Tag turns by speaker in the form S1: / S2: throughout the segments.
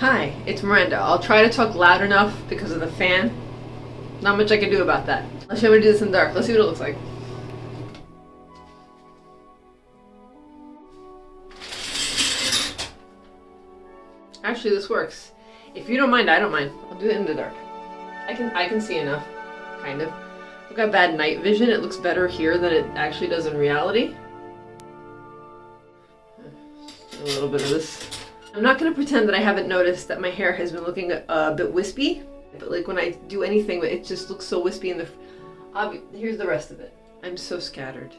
S1: Hi, it's Miranda. I'll try to talk loud enough because of the fan. Not much I can do about that. Let's show me to do this in dark. Let's see what it looks like. Actually, this works. If you don't mind, I don't mind. I'll do it in the dark. I can I can see enough, kind of. I've got bad night vision. It looks better here than it actually does in reality. A little bit of this. I'm not going to pretend that I haven't noticed that my hair has been looking a, a bit wispy. But like when I do anything, it just looks so wispy in the... Here's the rest of it. I'm so scattered.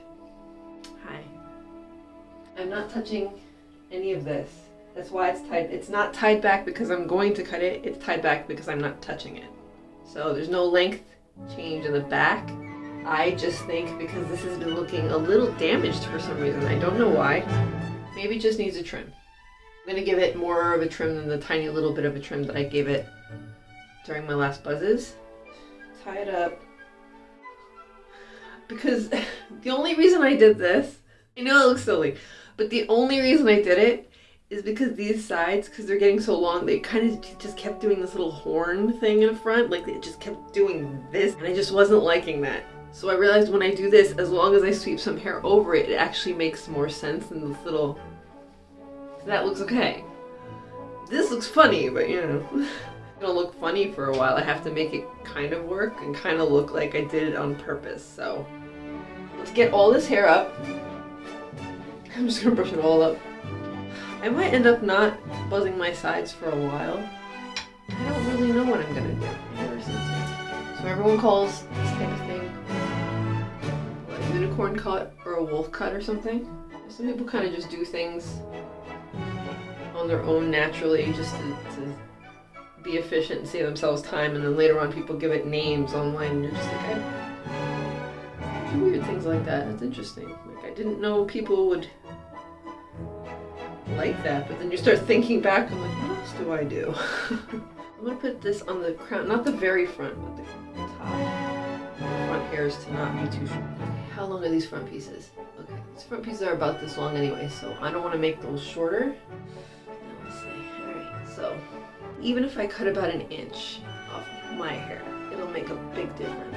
S1: Hi. I'm not touching any of this. That's why it's tied. It's not tied back because I'm going to cut it. It's tied back because I'm not touching it. So there's no length change in the back. I just think because this has been looking a little damaged for some reason. I don't know why. Maybe it just needs a trim. I'm gonna give it more of a trim than the tiny little bit of a trim that I gave it during my last buzzes. Tie it up. Because the only reason I did this, I know it looks silly, but the only reason I did it is because these sides, because they're getting so long, they kind of just kept doing this little horn thing in the front. Like it just kept doing this, and I just wasn't liking that. So I realized when I do this, as long as I sweep some hair over it, it actually makes more sense than this little... That looks okay. This looks funny, but you know. It'll look funny for a while. I have to make it kind of work and kind of look like I did it on purpose. So let's get all this hair up. I'm just gonna brush it all up. I might end up not buzzing my sides for a while. I don't really know what I'm gonna do. So everyone calls this type of thing a unicorn cut or a wolf cut or something. Some people kind of just do things on their own naturally just to, to be efficient and save themselves time and then later on people give it names online and you're just like, I do weird things like that. That's interesting. Like I didn't know people would like that, but then you start thinking back, I'm like, what else do I do? I'm gonna put this on the crown, not the very front, but the top. The front hairs to not be too short. How long are these front pieces? Okay, these front pieces are about this long anyway, so I don't want to make those shorter. Even if I cut about an inch off my hair, it'll make a big difference.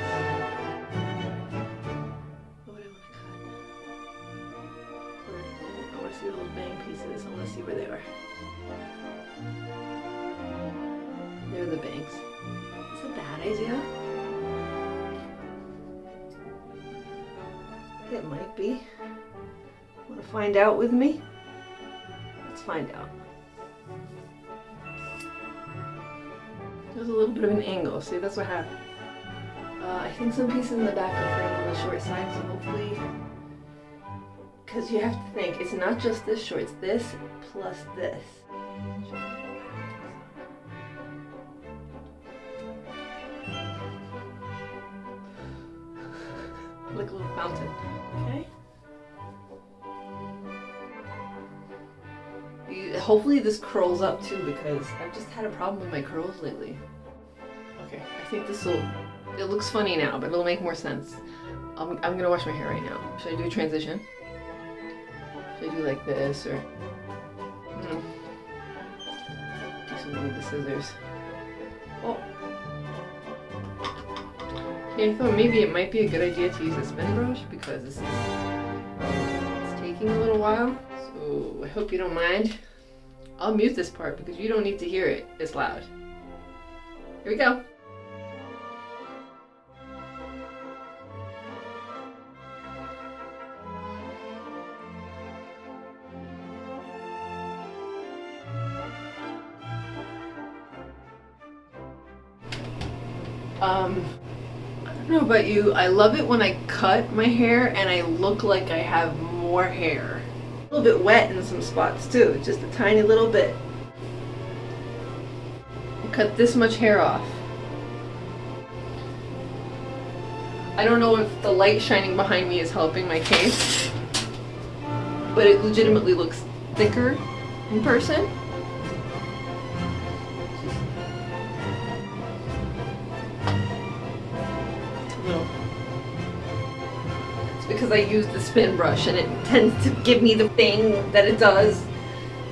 S1: What I want to cut? I want to see bang pieces. I want to see where they are. They're the bangs. Is a bad idea? It might be. Want to find out with me? Let's find out. There's a little bit of an angle. See, that's what happened. Uh, I think some pieces in the back are frayed on the short side, so hopefully because you have to think, it's not just this short, it's this plus this. like a little fountain, okay? Hopefully this curls up too because I've just had a problem with my curls lately. Okay, I think this will, it looks funny now, but it'll make more sense. I'm, I'm gonna wash my hair right now. Should I do a transition? Should I do like this or hmm. do something with the scissors? Oh. Yeah, I thought maybe it might be a good idea to use a spin brush because this is it's taking a little while. So I hope you don't mind. I'll mute this part because you don't need to hear it. It's loud. Here we go. Um, I don't know about you, I love it when I cut my hair and I look like I have more hair. A little bit wet in some spots too, just a tiny little bit. Cut this much hair off. I don't know if the light shining behind me is helping my case, but it legitimately looks thicker in person. Because I use the spin brush and it tends to give me the thing that it does.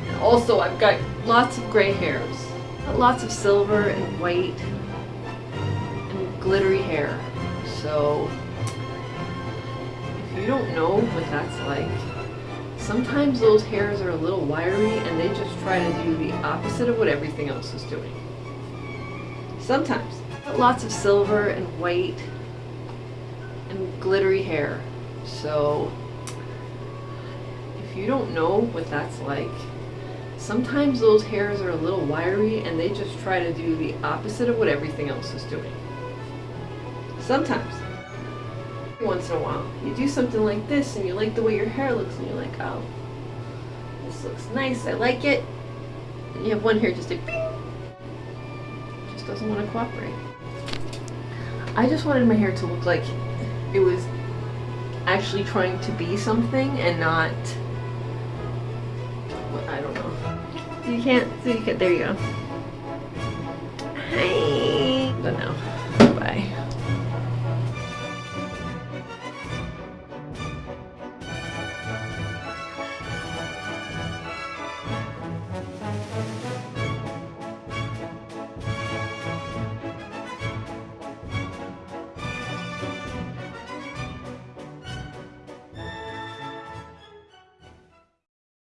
S1: And also I've got lots of gray hairs. Lots of silver and white and glittery hair. So if you don't know what that's like, sometimes those hairs are a little wiry and they just try to do the opposite of what everything else is doing. Sometimes. Lots of silver and white and glittery hair. So if you don't know what that's like, sometimes those hairs are a little wiry and they just try to do the opposite of what everything else is doing. Sometimes. Once in a while, you do something like this and you like the way your hair looks and you're like, oh, this looks nice, I like it. And you have one hair just like, just doesn't want to cooperate. I just wanted my hair to look like it was actually trying to be something and not I don't know. You can't, so you can, there you go. Hey.